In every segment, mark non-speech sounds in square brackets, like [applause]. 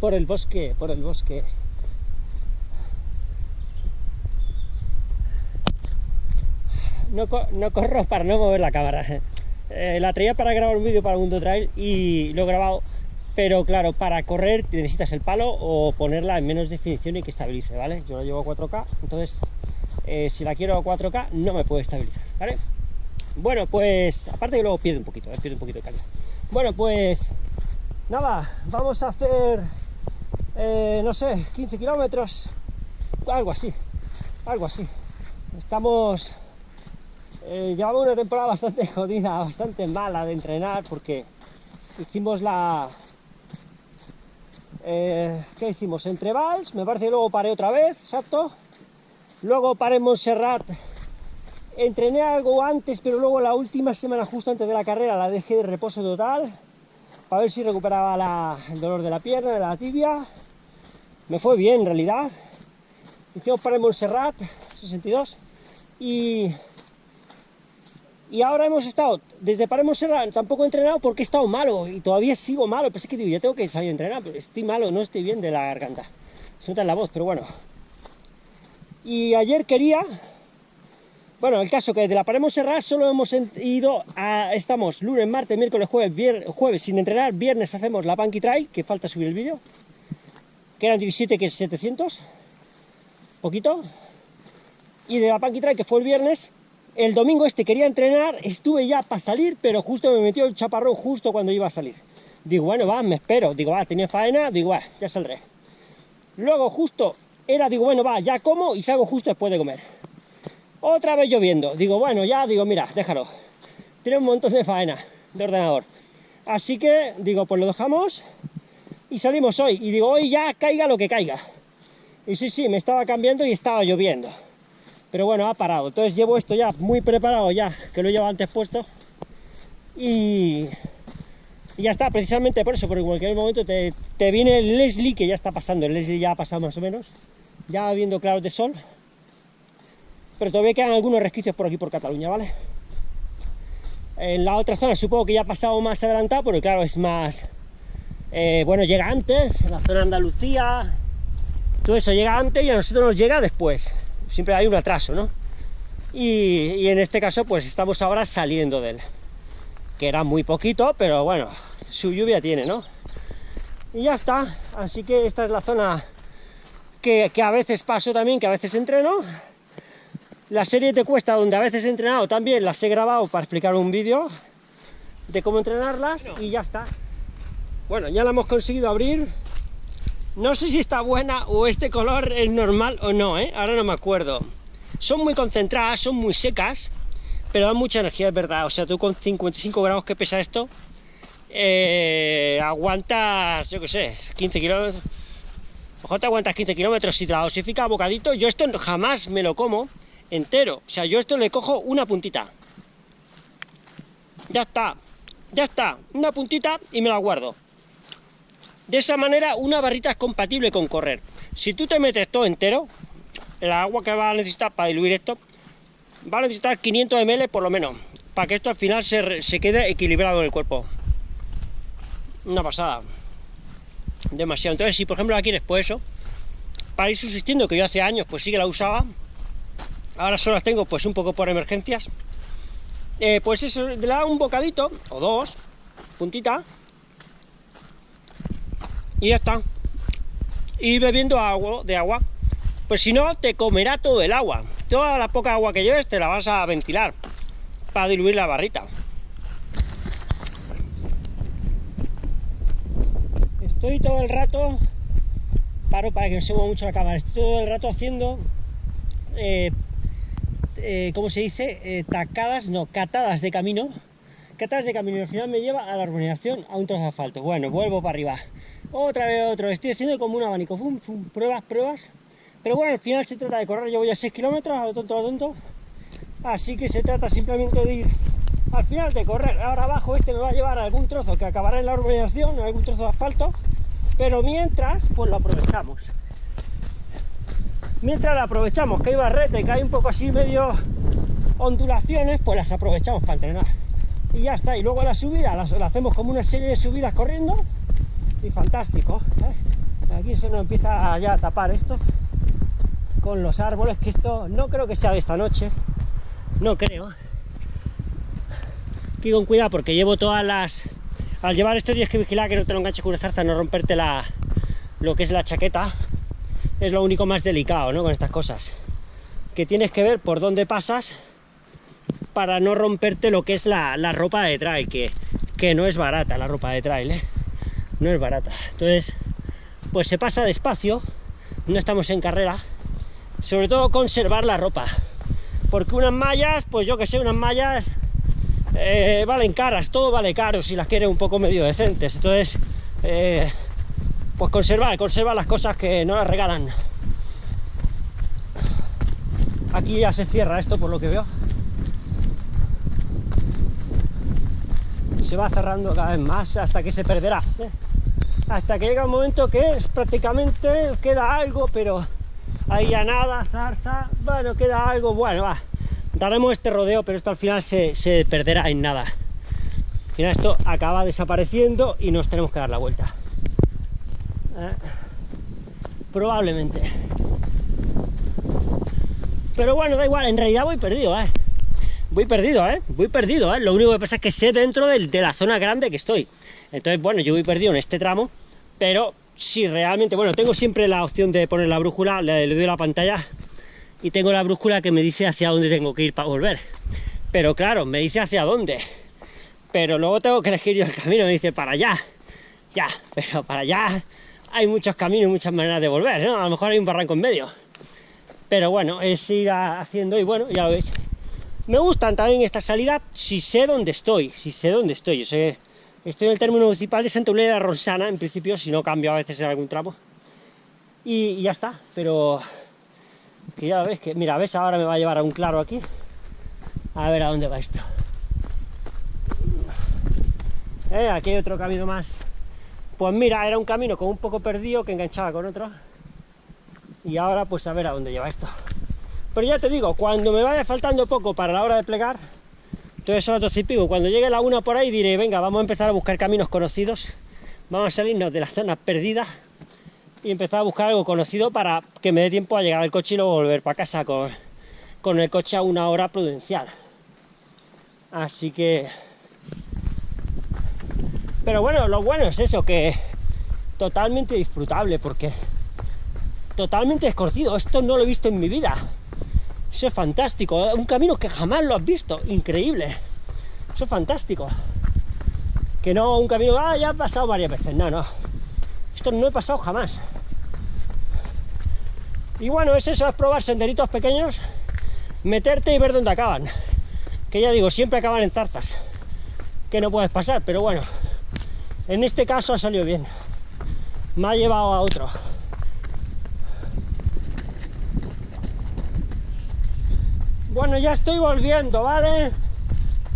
Por el bosque, por el bosque. No, no corro para no mover la cámara. Eh, la traía para grabar un vídeo para Mundo Trail y lo he grabado, pero claro, para correr necesitas el palo o ponerla en menos definición y que estabilice, ¿vale? Yo lo llevo a 4K, entonces eh, si la quiero a 4K no me puede estabilizar, ¿vale? Bueno, pues aparte que luego pierde un poquito, ¿eh? pierde un poquito de calidad. Bueno, pues nada, vamos a hacer, eh, no sé, 15 kilómetros, algo así, algo así. Estamos, eh, llevamos una temporada bastante [laughs] jodida, bastante mala de entrenar porque hicimos la, eh, ¿qué hicimos? Entre Vals, me parece que luego paré otra vez, exacto. Luego paré en Montserrat, entrené algo antes, pero luego la última semana, justo antes de la carrera, la dejé de reposo total para ver si recuperaba el dolor de la pierna, de la tibia. Me fue bien en realidad. Hicimos para Montserrat, 62, y, y ahora hemos estado, desde para Montserrat tampoco he entrenado porque he estado malo y todavía sigo malo. Pensé que digo, ya tengo que salir a entrenar, pero estoy malo, no estoy bien de la garganta. Se nota en la voz, pero bueno. Y ayer quería bueno, el caso que desde la pared Montserrat solo hemos ido a... Estamos lunes, martes, miércoles, jueves, jueves sin entrenar, viernes hacemos la Punky Trail, que falta subir el vídeo, que eran 17, que es 700, poquito, y de la Punky Trail, que fue el viernes, el domingo este quería entrenar, estuve ya para salir, pero justo me metió el chaparrón justo cuando iba a salir. Digo, bueno, va, me espero, digo, va, tenía faena, digo, va, ya saldré. Luego justo era, digo, bueno, va, ya como y salgo justo después de comer otra vez lloviendo. Digo, bueno, ya, digo, mira, déjalo. Tiene un montón de faena de ordenador. Así que, digo, pues lo dejamos y salimos hoy. Y digo, hoy ya caiga lo que caiga. Y sí, sí, me estaba cambiando y estaba lloviendo. Pero bueno, ha parado. Entonces llevo esto ya muy preparado ya, que lo llevo antes puesto. Y, ya está, precisamente por eso, porque en cualquier momento te, te viene el Leslie, que ya está pasando. El Leslie ya ha pasado más o menos. Ya viendo claros de sol pero todavía quedan algunos resquicios por aquí por Cataluña, ¿vale? En la otra zona supongo que ya ha pasado más adelantado, porque claro, es más... Eh, bueno, llega antes, en la zona de Andalucía, todo eso llega antes y a nosotros nos llega después. Siempre hay un atraso, ¿no? Y, en este caso, pues estamos ahora saliendo de él. Que era muy poquito, pero bueno, su lluvia tiene, ¿no? Y ya está, así que esta es la zona que, que a veces paso también, que a veces entreno, la serie te cuesta, donde a veces he entrenado también, las he grabado para explicar un vídeo de cómo entrenarlas y ya está. Bueno, ya la hemos conseguido abrir. No sé si está buena o este color es normal o no, ¿eh? ahora no me acuerdo. Son muy concentradas, son muy secas, pero dan mucha energía, es verdad. O sea, tú con 55 grados que pesa esto, eh, aguantas, yo qué sé, 15 kilómetros. Mejor te aguantas 15 kilómetros si te la dosifica a bocadito. Yo esto jamás me lo como entero. O sea, yo esto le cojo una puntita. Ya está, ya está, una puntita y me la guardo. De esa manera una barrita es compatible con correr. Si tú te metes todo entero, el agua que va a necesitar para diluir esto, va a necesitar 500 ml por lo menos, para que esto al final se, se quede equilibrado en el cuerpo. Una pasada. Demasiado. Entonces, si por ejemplo la quieres, pues eso, para ir subsistiendo, que yo hace años pues sí que la usaba, ahora solo las tengo pues un poco por emergencias, eh, pues eso, le da un bocadito, o dos, puntita, y ya está. Y bebiendo agua, de agua, pues si no, te comerá todo el agua. Toda la poca agua que lleves te la vas a ventilar para diluir la barrita. Estoy todo el rato, paro para que no se mueva mucho la cámara, estoy todo el rato haciendo eh, eh, ¿cómo se dice? Eh, tacadas, no, catadas de camino. Catadas de camino y al final me lleva a la urbanización a un trozo de asfalto. Bueno, vuelvo para arriba. Otra vez otro. Estoy haciendo como un abanico. Fum, pruebas, pruebas. Pero bueno, al final se trata de correr. Yo voy a 6 kilómetros, a lo tonto, a lo tonto. Así que se trata simplemente de ir al final de correr. Ahora abajo este me va a llevar a algún trozo que acabará en la urbanización, en algún trozo de asfalto. Pero mientras, pues lo aprovechamos mientras la aprovechamos, que hay barrete, que hay un poco así medio ondulaciones, pues las aprovechamos para entrenar. Y ya está, y luego la subida, la hacemos como una serie de subidas corriendo, y fantástico. ¿eh? Aquí se nos empieza ya a tapar esto con los árboles, que esto no creo que sea de esta noche, no creo. Aquí con cuidado porque llevo todas las... Al llevar esto tienes que vigilar que no te lo enganche con una zarza, no romperte la, lo que es la chaqueta. Es lo único más delicado, ¿no? Con estas cosas. Que tienes que ver por dónde pasas para no romperte lo que es la, la ropa de trail, que, que no es barata la ropa de trail, ¿eh? No es barata. Entonces, pues se pasa despacio, no estamos en carrera, sobre todo conservar la ropa, porque unas mallas, pues yo que sé, unas mallas eh, valen caras, todo vale caro si las quieres un poco medio decentes, entonces, eh, pues conservar, conservar las cosas que no las regalan. Aquí ya se cierra esto por lo que veo. Se va cerrando cada vez más hasta que se perderá. ¿eh? Hasta que llega un momento que es prácticamente queda algo, pero ahí ya nada, zarza, bueno, queda algo, bueno, va, daremos este rodeo, pero esto al final se, perderá en nada. Al final esto acaba desapareciendo y nos tenemos que dar la vuelta. Eh, probablemente. Pero bueno, da igual, en realidad voy perdido, ¿eh? Voy perdido, ¿eh? Voy perdido, ¿eh? Lo único que pasa es que sé dentro de, de la zona grande que estoy. Entonces, bueno, yo voy perdido en este tramo, pero si realmente, bueno, tengo siempre la opción de poner la brújula, le, doy la pantalla y tengo la brújula que me dice hacia dónde tengo que ir para volver. Pero claro, me dice hacia dónde. Pero luego tengo que elegir yo el camino, me dice para allá. Ya, pero para allá hay muchos caminos y muchas maneras de volver, ¿no? A lo mejor hay un barranco en medio. Pero bueno, es ir haciendo y bueno, ya lo veis. Me gustan también esta salida si sé dónde estoy, si sé dónde estoy. Yo sé Estoy en el término municipal de Santa Eulalia de Ronsana, en principio, si no cambio a veces en algún tramo. Y, ya está, pero que ya ves que, mira, ves, ahora me va a llevar a un claro aquí. A ver a dónde va esto. Eh, aquí hay otro camino más. Pues mira, era un camino con un poco perdido que enganchaba con otro. Y ahora pues a ver a dónde lleva esto. Pero ya te digo, cuando me vaya faltando poco para la hora de plegar, entonces son las 12 y pico. Cuando llegue la una por ahí diré, venga, vamos a empezar a buscar caminos conocidos. Vamos a salirnos de las zonas perdidas y empezar a buscar algo conocido para que me dé tiempo a llegar al coche y luego volver para casa con, con el coche a una hora prudencial. Así que... Pero bueno, lo bueno es eso, que totalmente disfrutable, porque totalmente desconocido. Esto no lo he visto en mi vida. Eso es fantástico, ¿eh? un camino que jamás lo has visto, increíble. Eso es fantástico. Que no un camino, ah, ya he pasado varias veces, no, no. Esto no he pasado jamás. Y bueno, es eso, es probar senderitos pequeños, meterte y ver dónde acaban. Que ya digo, siempre acaban en zarzas, que no puedes pasar, pero bueno, en este caso ha salido bien. Me ha llevado a otro. Bueno, ya estoy volviendo, ¿vale?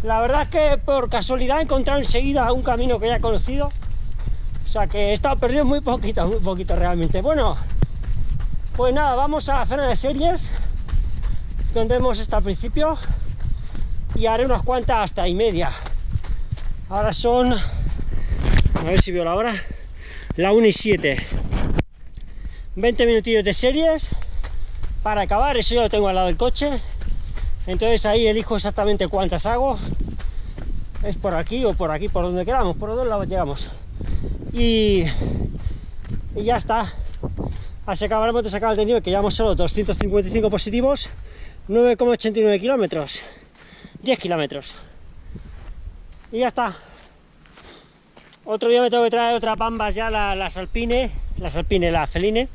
La verdad es que por casualidad he encontrado enseguida un camino que ya he conocido. O sea que he estado perdido muy poquito, muy poquito realmente. Bueno, pues nada, vamos a la zona de series, donde hemos estado al principio, y haré unas cuantas hasta y media. Ahora son, a ver si veo la hora, la 1 y 7. 20 minutillos de series para acabar, eso ya lo tengo al lado del coche. Entonces ahí elijo exactamente cuántas hago. Es por aquí o por aquí por donde queramos por dos lados llegamos. Y, y ya está. Así acabaremos de sacar el nivel que llevamos solo 255 positivos 9,89 kilómetros 10 kilómetros. Y ya está otro día me tengo que traer otra pambas ya las alpine las alpine, la feline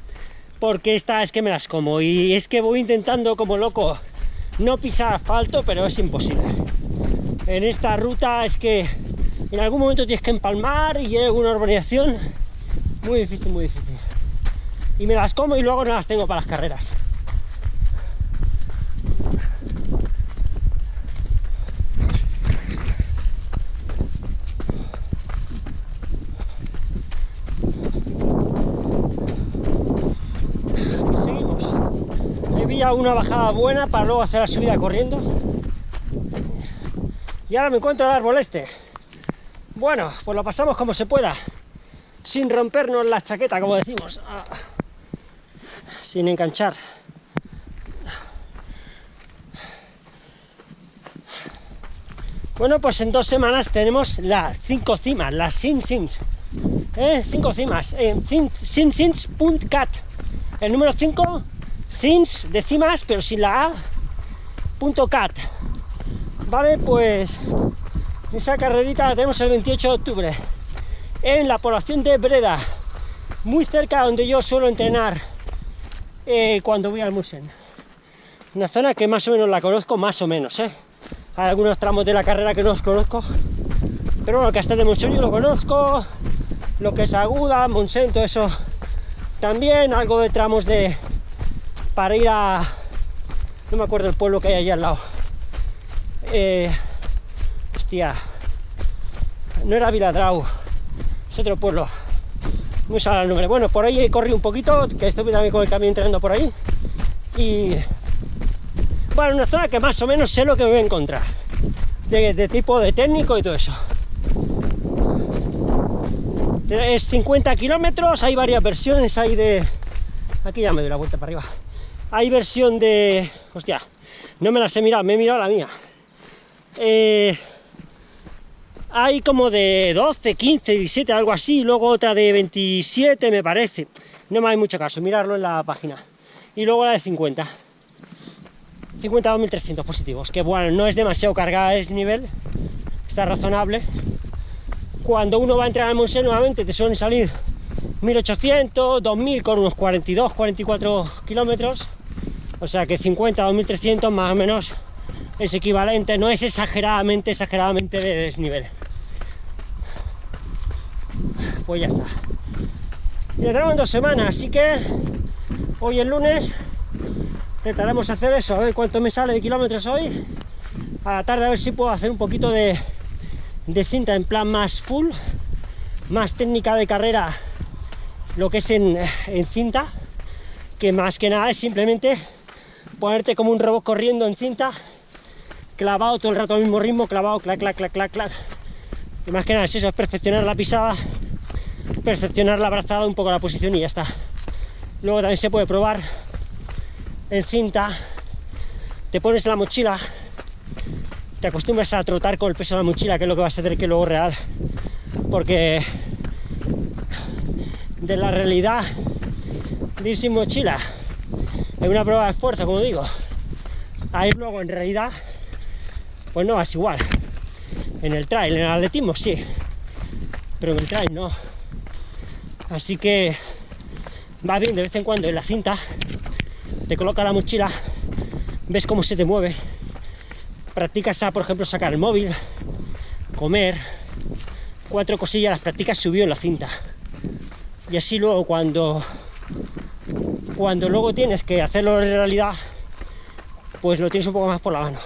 porque esta es que me las como y es que voy intentando como loco no pisar asfalto, pero es imposible. En esta ruta es que en algún momento tienes que empalmar y hay alguna urbanización muy difícil, muy difícil. Y me las como y luego no las tengo para las carreras. Una bajada buena para luego hacer la subida corriendo. Y ahora me encuentro el árbol este. Bueno, pues lo pasamos como se pueda. sin rompernos la chaqueta, como decimos, ah, sin enganchar. Bueno, pues en dos semanas tenemos las cinco cimas, las Sin Sims. ¿eh? Cinco cimas en sinsins.cat. El número 5, Sims de cimas, pero sin la A, punto cat. Vale, pues esa carrerita la tenemos el 28 de octubre en la población de Breda, muy cerca donde yo suelo entrenar eh, cuando voy al Musen. Una zona que más o menos la conozco, más o menos, ¿eh? Hay algunos tramos de la carrera que no os conozco, pero bueno, que hasta de Monsen yo lo conozco, lo que es Aguda, Monsen, todo eso también, algo de tramos de... para ir a... no me acuerdo el pueblo que hay allí al lado. Eh, hostia, no era Viladrau, es otro pueblo. No sale el nombre. Bueno, por ahí corrí un poquito, que estoy también con el camión entrenando por ahí. Y bueno, una zona que más o menos sé lo que me voy a encontrar. De, tipo de técnico y todo eso. Es 50 kilómetros, hay varias versiones, hay de... Aquí ya me doy la vuelta para arriba. Hay versión de... Hostia, no me las he mirado, me he mirado la mía. Eh, hay como de 12, 15, 17, algo así, luego otra de 27 me parece. No me hay mucho caso, mirarlo en la página. Y luego la de 50. 50.300 positivos, que bueno, no es demasiado cargada ese nivel, está razonable. Cuando uno va a entrar al Monse nuevamente te suelen salir 1800, 2000 con unos 42, 44 kilómetros, o sea que 50, 2300 más o menos es equivalente, no es exageradamente, exageradamente de desnivel. Pues ya está. Y en dos semanas, así que hoy el lunes intentaremos hacer eso, a ver cuánto me sale de kilómetros hoy. A la tarde a ver si puedo hacer un poquito de, cinta en plan más full, más técnica de carrera, lo que es en cinta, que más que nada es simplemente ponerte como un robot corriendo en cinta clavado todo el rato al mismo ritmo, clavado, clac, clac, clac, clac, clac. Y más que nada es eso, es perfeccionar la pisada, perfeccionar la brazada, un poco la posición y ya está. Luego también se puede probar en cinta, te pones la mochila, te acostumbras a trotar con el peso de la mochila, que es lo que vas a hacer que luego real, porque de la realidad de ir sin mochila, hay una prueba de esfuerzo, como digo, a ir luego en realidad pues no vas igual. En el trail, en el atletismo sí, pero en el trail no. Así que va bien de vez en cuando en la cinta, te coloca la mochila, ves cómo se te mueve, practicas a, por ejemplo, sacar el móvil, comer, cuatro cosillas las practicas subió en la cinta. Y así luego cuando cuando luego tienes que hacerlo en realidad, pues lo tienes un poco más por la mano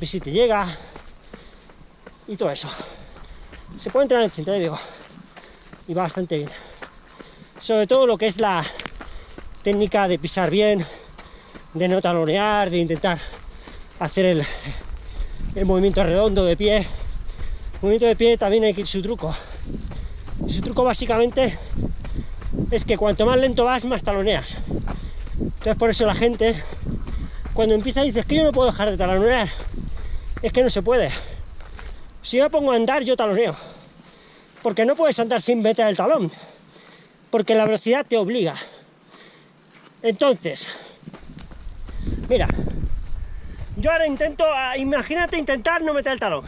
ves si te llega y todo eso. Se puede entrar en cinta, digo, y va bastante bien. Sobre todo lo que es la técnica de pisar bien, de no talonear, de intentar hacer el, el movimiento redondo de pie. El movimiento de pie también hay que ir su truco. Su truco básicamente es que cuanto más lento vas, más taloneas. Entonces por eso la gente, cuando empieza dice, es que yo no puedo dejar de talonear, es que no se puede. Si me pongo a andar, yo taloneo. Porque no puedes andar sin meter el talón. Porque la velocidad te obliga. Entonces, mira, yo ahora intento, imagínate intentar no meter el talón.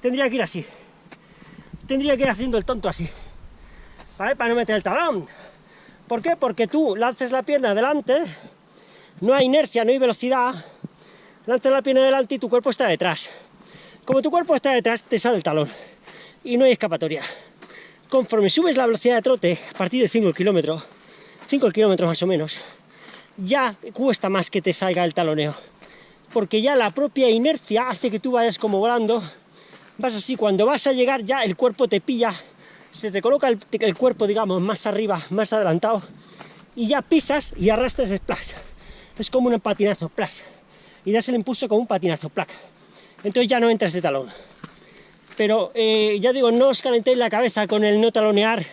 Tendría que ir así. Tendría que ir haciendo el tonto así. Para no meter el talón. ¿Por qué? Porque tú lances la pierna adelante, no hay inercia, no hay velocidad, lanzas la pierna adelante y tu cuerpo está detrás. Como tu cuerpo está detrás, te sale el talón y no hay escapatoria. Conforme subes la velocidad de trote, a partir de 5 kilómetros, 5 kilómetros más o menos, ya cuesta más que te salga el taloneo. Porque ya la propia inercia hace que tú vayas como volando, vas así, cuando vas a llegar ya el cuerpo te pilla, se te coloca el, cuerpo, digamos, más arriba, más adelantado, y ya pisas y arrastras el splash. Es como un patinazo, splash y das el impulso con un patinazo, placa. Entonces ya no entras de talón. Pero eh, ya digo, no os calentéis la cabeza con el no talonear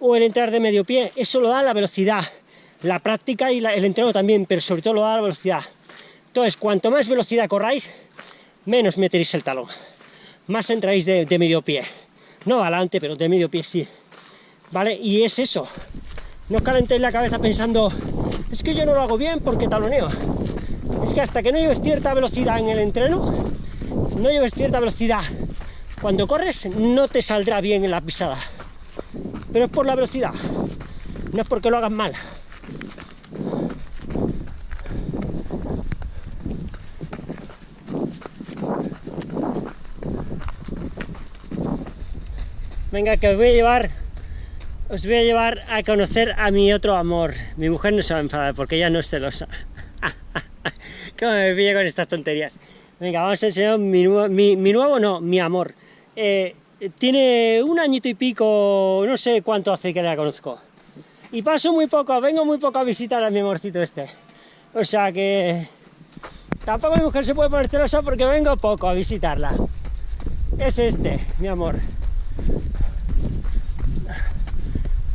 o el entrar de medio pie, eso lo da la velocidad, la práctica y el entreno también, pero sobre todo lo da la velocidad. Entonces, cuanto más velocidad corráis, menos meteréis el talón, más entráis de medio pie. No adelante, pero de medio pie sí. ¿Vale? Y es eso. No os calentéis la cabeza pensando, es que yo no lo hago bien porque taloneo. Es que hasta que no lleves cierta velocidad en el entreno, no lleves cierta velocidad cuando corres, no te saldrá bien en la pisada. Pero es por la velocidad, no es porque lo hagas mal. Venga, que os voy a llevar, os voy a llevar a conocer a mi otro amor. Mi mujer no se va a enfadar porque ella no es celosa. [laughs] ¿Cómo me pilla con estas tonterías? Venga, vamos a enseñar mi, mi, nuevo, no, mi amor. Eh, tiene un añito y pico, no sé cuánto hace que la conozco. Y paso muy poco, vengo muy poco a visitar a mi amorcito este. O sea que... Tampoco mi mujer se puede poner celosa porque vengo poco a visitarla. Es este, mi amor.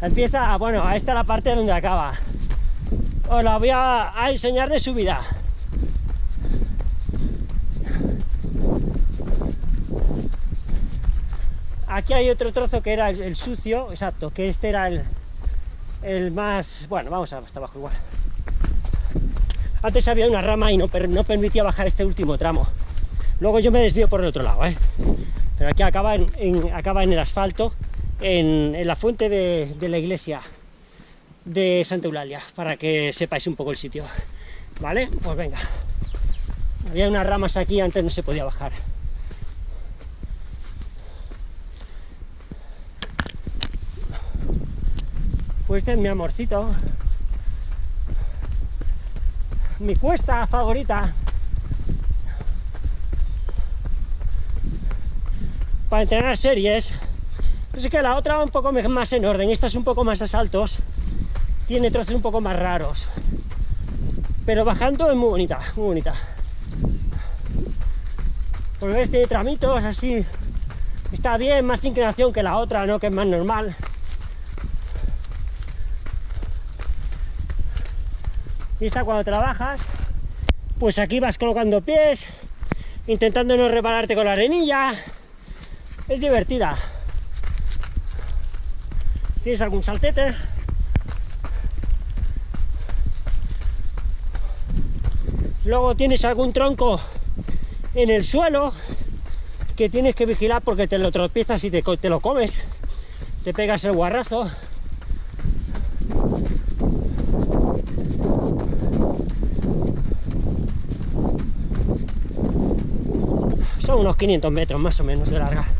Empieza, bueno, a esta la parte donde acaba. Os la voy a, enseñar de subida. Aquí hay otro trozo que era el, sucio, exacto, que este era el, el más... Bueno, vamos hasta abajo igual. Antes había una rama y no, no permitía bajar este último tramo. Luego yo me desvío por el otro lado, ¿eh? Pero aquí acaba en, acaba en el asfalto en, la fuente de, la iglesia de Santa Eulalia, para que sepáis un poco el sitio. ¿Vale? Pues venga. Había unas ramas aquí, antes no se podía bajar. Pues este es mi amorcito. Mi cuesta favorita. Para entrenar series es que la otra va un poco más en orden, esta es un poco más a saltos, tiene trozos un poco más raros. Pero bajando es muy bonita, muy bonita. Porque ves, tiene tramitos así, está bien, más inclinación que la otra, ¿no? Que es más normal. Y esta cuando trabajas, pues aquí vas colocando pies, intentando no repararte con la arenilla. Es divertida. ¿Tienes algún saltete? Luego tienes algún tronco en el suelo que tienes que vigilar porque te lo tropiezas y te, lo comes. Te pegas el guarrazo. Son unos 500 metros más o menos de larga.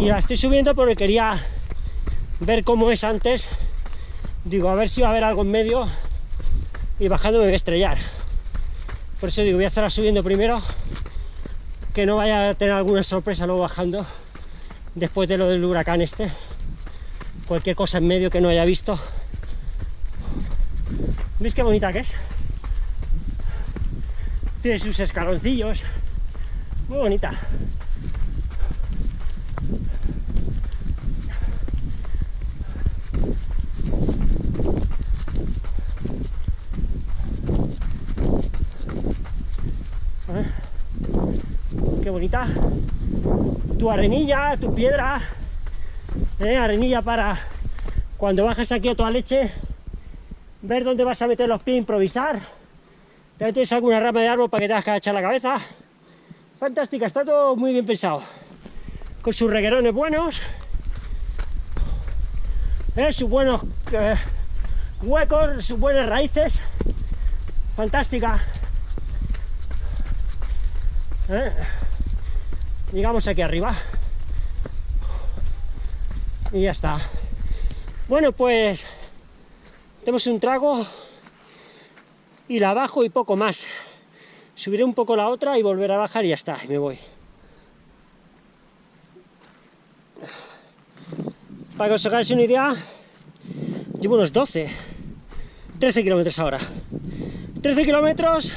Y la estoy subiendo porque quería ver cómo es antes. Digo a ver si va a haber algo en medio y bajando me voy a estrellar. Por eso digo voy a hacerla subiendo primero que no vaya a tener alguna sorpresa luego bajando después de lo del huracán este. Cualquier cosa en medio que no haya visto. ¿veis qué bonita que es? tiene sus escaloncillos. Muy bonita Tu arenilla, tu piedra, ¿eh? arenilla para cuando bajas aquí a toda leche, ver dónde vas a meter los pies, improvisar. También tienes alguna rama de árbol para que te hagas que echar la cabeza. Fantástica, está todo muy bien pensado. Con sus reguerones buenos, ¿eh? sus buenos eh, huecos, sus buenas raíces. Fantástica. ¿Eh? Llegamos aquí arriba. Y ya está. Bueno pues tenemos un trago y la bajo y poco más. Subiré un poco la otra y volver a bajar y ya está, me voy. Para que os hagáis una idea llevo unos 12 13 kilómetros ahora. 13 kilómetros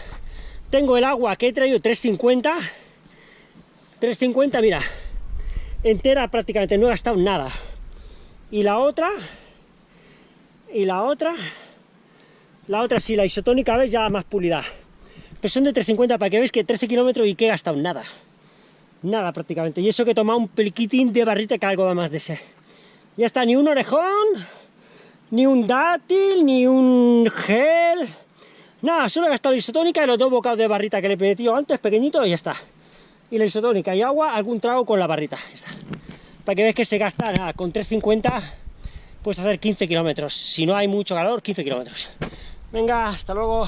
tengo el agua que he traído 350 350, mira, entera prácticamente, no he gastado nada. Y la otra, y la otra, la otra sí, la isotónica, ves, ya más pulida. Pero son de 350 para que veáis que 13 kilómetros y que he gastado nada. Nada prácticamente. Y eso que he tomado un peliquitín de barrita que algo da más de ese. Ya está, ni un orejón, ni un dátil, ni un gel. Nada, solo he gastado la isotónica y los dos bocados de barrita que le he metido antes, pequeñito, y ya está. Y la isotónica y agua, algún trago con la barrita. Está. Para que veáis que se gasta, nada, con 350 puedes hacer 15 kilómetros. Si no hay mucho calor, 15 kilómetros. Venga, hasta luego.